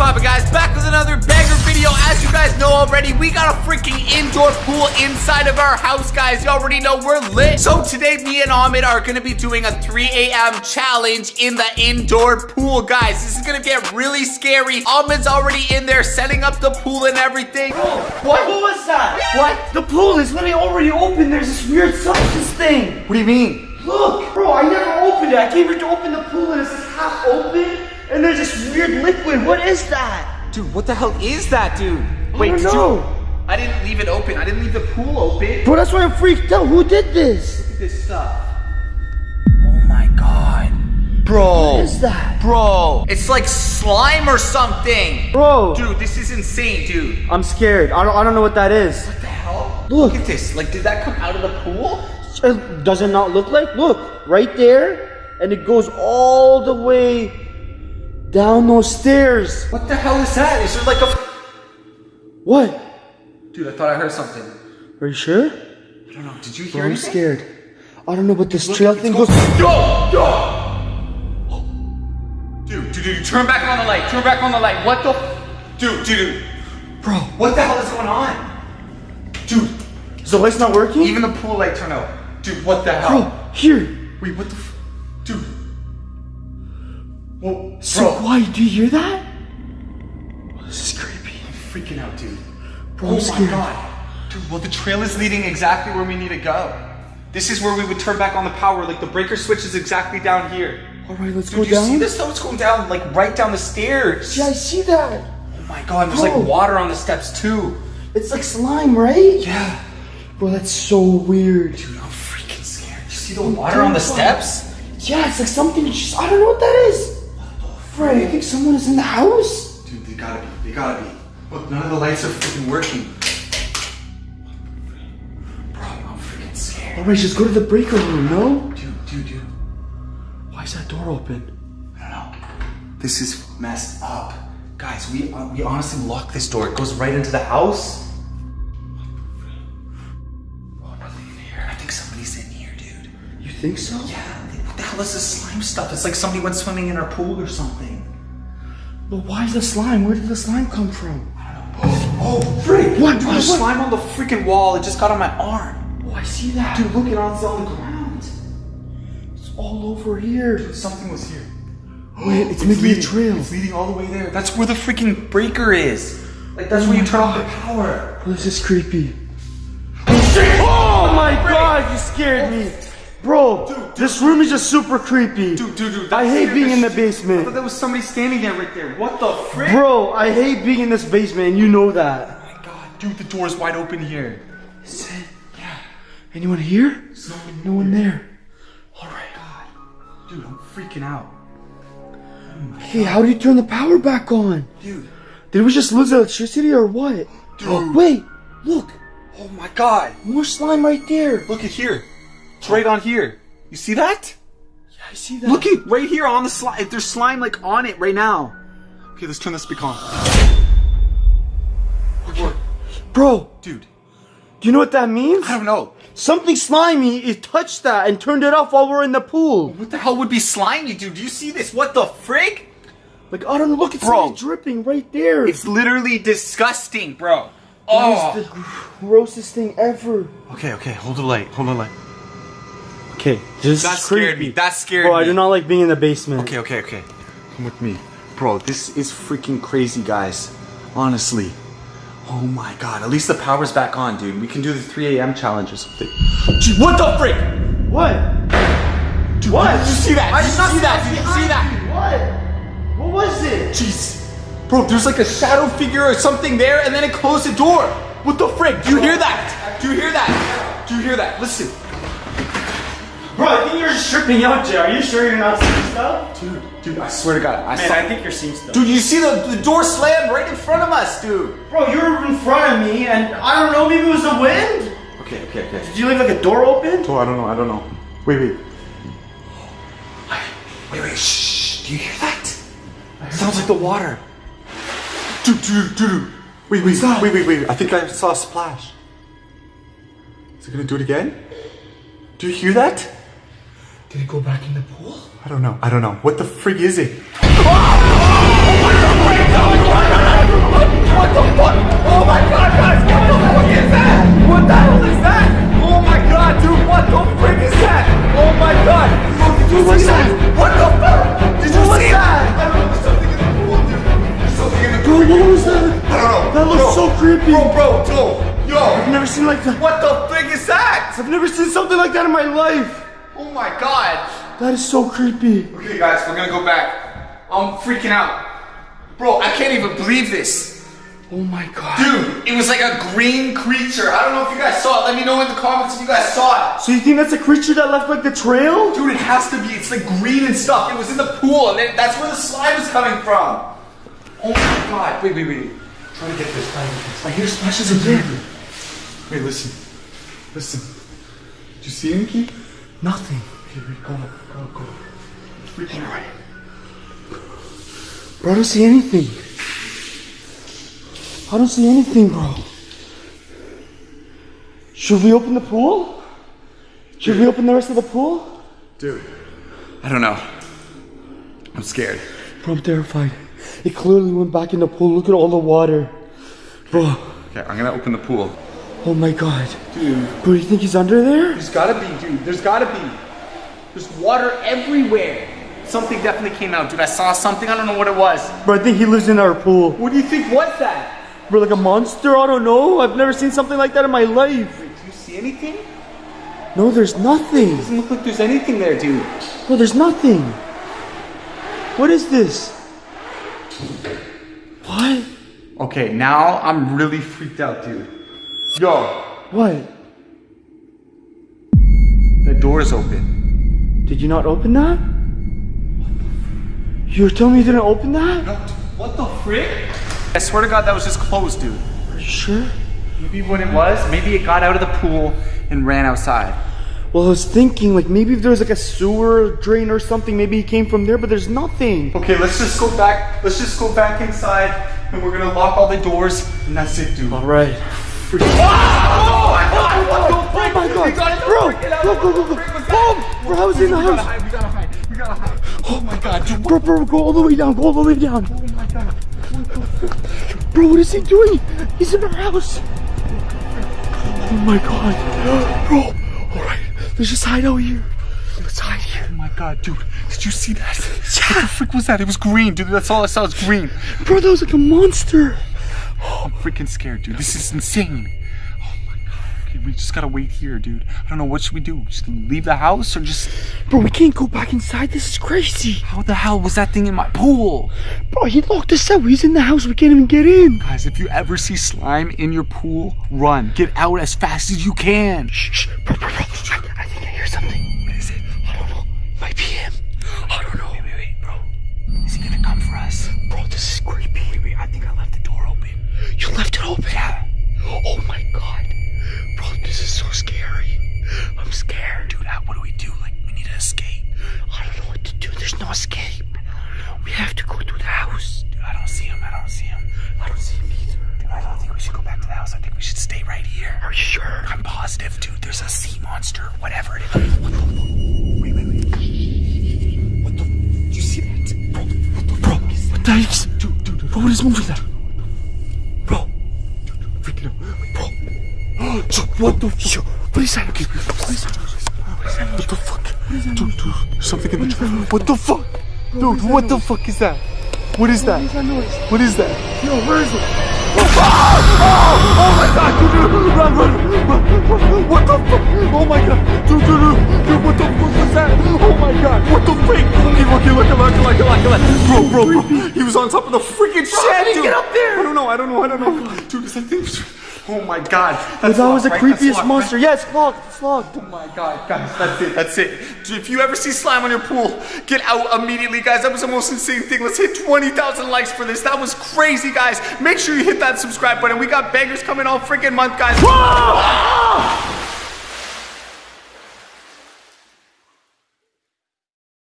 poppin' guys? Back with another banger video. As you guys know already, we got a freaking indoor pool inside of our house, guys. You already know we're lit. So today, me and Ahmed are gonna be doing a 3 a.m. challenge in the indoor pool, guys. This is gonna get really scary. Ahmed's already in there setting up the pool and everything. What? What was that? What? The pool is literally already open. There's this weird substance thing. What do you mean? Look, bro, I never opened it. I came here to open the pool and it's half open. And there's this weird liquid. What is that? Dude, what the hell is that, dude? I don't know. you? I didn't leave it open. I didn't leave the pool open. Bro, that's why I'm freaked out. Who did this? Look at this stuff. Oh my god. Bro. What is that? Bro. It's like slime or something. Bro, Dude, this is insane, dude. I'm scared. I don't, I don't know what that is. What the hell? Look. Look at this. Like, did that come out of the pool? Does it not look like? Look, right there. And it goes all the way down those stairs. What the hell is that? Is there like a... What? Dude, I thought I heard something. Are you sure? I don't know. Did you hear Bro, I'm anything? scared. I don't know, but this Look, trail thing goes. Yo! Yo! Dude, dude, dude, turn back on the light. Turn back on the light. What the... Dude, dude, dude. Bro, What the hell is going on? Dude, is the light's not working? even the pool light turned out. Dude, what the hell? Bro, here. Wait, what the So bro. quiet. Do you hear that? Oh, this is creepy. I'm freaking out, dude. Bro, oh I'm my scared. god. Dude, well, the trail is leading exactly where we need to go. This is where we would turn back on the power. Like, the breaker switch is exactly down here. All right, let's Dude, go you down. see this though? It's going down, like, right down the stairs. Yeah, I see that. Oh my god, there's Bro. like water on the steps too. It's like slime, right? Yeah. Bro, that's so weird. Dude, I'm freaking scared. You see the water on the steps? Yeah, it's like something. Just, I don't know what that is. Bro, you think someone is in the house? Dude, they gotta be. They gotta be. Look, none of the lights are freaking working. Bro, I'm freaking scared. All right, just go to the breaker room. No? Dude, dude, dude. Why is that door open? I don't know. This is messed up. Guys, we uh, we honestly locked this door. It goes right into the house. Oh, nothing in here. I think somebody's in here, dude. You think so? Yeah. What the hell is this slime stuff? It's like somebody went swimming in our pool or something. But why is the slime? Where did the slime come from? Oh, oh, freak! What? Dude, What? there's slime on the freaking wall. It just got on my arm. Oh, I see that. Dude, look, it it's on the ground. it's all over here. Something was here. Wait, it's making a leading, trail. It's leading all the way there. That's where the freaking breaker is. Like that's oh where you turn off the power. This is creepy. Oh, oh my god, you scared me. Bro, this room is just super creepy. Dude, dude, dude. I hate being in the shit- I basement. thought there was somebody standing there right there. What the frick? Bro, I hate being in this basement, you know that. Oh my god, dude, the door is wide open here. Is it? Yeah. Anyone here? No one, No one there. Alright. God. Dude, I'm freaking out. Oh hey, how do you turn the power back on? Dude. Did we just lose electricity or what? Dude. Oh, wait, look, Oh my god. more slime right there. Look at here. It's right on here. You see that? Yeah, I see that. Look at right here on the slime. There's slime like on it right now. Okay, let's turn this speak on. bro. Dude, Do you know what that means? I don't know. Something slimy it touched that and turned it off while we're in the pool. What the hell would be slimy, dude? Do you see this? What the frick? Like I don't know. Look, it's Bro. dripping right there. It's literally disgusting, bro. That Oh. the grossest thing ever. Okay, okay, hold the light. Hold the light. Okay, this That scared creepy. me. That scared Bro, me. I do not like being in the basement. Okay, okay, okay. Come with me. Bro, this is freaking crazy, guys. Honestly. Oh my god. At least the power's back on, dude. We can do the 3 a.m. challenge or something. Dude, what the frick? What? Dude, What? Did you see that? I Did you not see that? Did you see that? What? What was it? Jeez. Bro, there's like a shadow figure or something there, and then it closed the door. What the frick? Do you hear that? Do you hear that? Do you hear that? Listen. Bro, I think you're just tripping out, Jay. Are you sure you're not seeing stuff? Dude, dude, I swear to God, I Man, saw. I think you're seeing stuff. Dude, you see the, the door slam right in front of us, dude. Bro, you were in front of me, and I don't know, maybe it was the wind? Okay, okay, okay. Did you leave like a door open? Oh, I don't know, I don't know. Wait, wait. Wait, wait, shh. Do you hear that? Sounds like the water. Dude, dude, dude. Wait, wait, wait, wait, wait. I think I saw a splash. Is it gonna do it again? Do you hear that? Did it go back in the pool? I don't know. I don't know. What the frig is it? What the frig? Fuck? Oh my god, guys, what the fuck is that? What the hell is that? Oh my god, dude, what the frig is that? Oh my god. dude, did you see that? What the fuck? Did you see that? I don't know, something in the pool, dude. There's something in the pool. Bro, what was that? I don't know. That looks so creepy. Bro, bro, dude. Yo. I've never seen like that. What the frig is that? I've never seen something like that in my life. Oh my god. That is so creepy. Okay, guys, we're gonna go back. I'm freaking out. Bro, I can't even believe this. Oh my god. Dude, it was like a green creature. I don't know if you guys saw it. Let me know in the comments if you guys saw it. So you think that's a creature that left like the trail? Dude, it has to be. It's like green and stuff. It was in the pool, and it, that's where the slime is coming from. Oh my god. Wait, wait, wait. Try to get this. To get this. I hear splashes again. Wait, listen. Listen. Did you see anything? Nothing. Go, go, go. Freaking right. Bro, I don't see anything. I don't see anything, bro. Should we open the pool? Should we open the rest of the pool? Dude. I don't know. I'm scared. Bro, I'm terrified. It clearly went back in the pool. Look at all the water. Bro, Okay, I'm gonna open the pool. Oh my god. Dude. Bro, do you think he's under there? There's gotta be, dude. There's gotta be. There's water everywhere. Something definitely came out, dude. I saw something. I don't know what it was. Bro, I think he lives in our pool. What do you think was that? Bro, like a monster? I don't know. I've never seen something like that in my life. Wait, do you see anything? No, there's nothing. Doesn't look like there's anything there, dude. Bro, there's nothing. What is this? What? Okay, now I'm really freaked out, dude. Yo, What? the door is open. Did you not open that? You're telling me you didn't open that? No, dude, what the frick? I swear to God, that was just closed, dude. Are you sure? Maybe what it was, maybe it got out of the pool and ran outside. Well, I was thinking, like, maybe if there was like a sewer drain or something, maybe he came from there, but there's nothing. Okay, let's just go back. Let's just go back inside, and we're gonna lock all the doors, and that's it, dude. All right. Oh my God! What the Oh frick? my god! Bro! freaking out. Go, go, go, go! What was that? Boom! Bro, I was in the house! We gotta hide. We gotta hide. Oh my God, dude. Bro, bro, go all the way down, go all the way down! Oh my God. Bro, what is he doing? He's in our house! Oh my god! Bro! Alright, let's just hide out here. Let's hide here. Oh my god, dude. Did you see that? What the frick was that? It was green, dude. That's all I saw was green. Bro, that was like a monster! I'm freaking scared, dude. This is insane. Oh my god. Okay, we just gotta wait here, dude. I don't know. What should we do? Just leave the house or just. Bro, we can't go back inside. This is crazy. How the hell was that thing in my pool? Bro, he locked us out. He's in the house. We can't even get in. Guys, if you ever see slime in your pool, run. Get out as fast as you can. Shh, shh. Bro, bro, bro. I, I think I hear something. I don't see him. I don't see him. I don't see him either. Dude, I don't think we should go back to the house. I think we should stay right here. Are you sure? I'm positive, dude. There's a sea monster, whatever it is. What the fuck? Wait, wait, wait. What the? Did you see that? Bro, what the Bro, what the heck? Dude, dude, dude. Bro, what is moving there? Bro, Freaking out. bro. What the fuck? What is that? Okay, what is that? What the fuck? Dude, dude, something in the What the fuck? Dude, what the fuck is that? What is that? What is that? Yo, where is it? Oh, oh, oh, oh my god, dude, dude, run, run, run. What the fuck? Oh my god, dude, dude, dude, dude, what the fuck was that? Oh my god, what the freak? Okay, okay, look, look, look, look, look, look. Bro, bro, bro, he was on top of the freaking shed, dude. get up there? I don't know, I don't know, I don't know. Dude, is that thing? Oh my god. That's That was the right? Creepiest locked, monster. right? Yes, locked. It's locked. Oh my god, guys, that's it, that's it. If you ever see slime on your pool, get out immediately, guys. That was the most insane thing. Let's hit 20,000 likes for this. That was crazy, guys. Make sure you hit that subscribe button. We got bangers coming all freaking month, guys.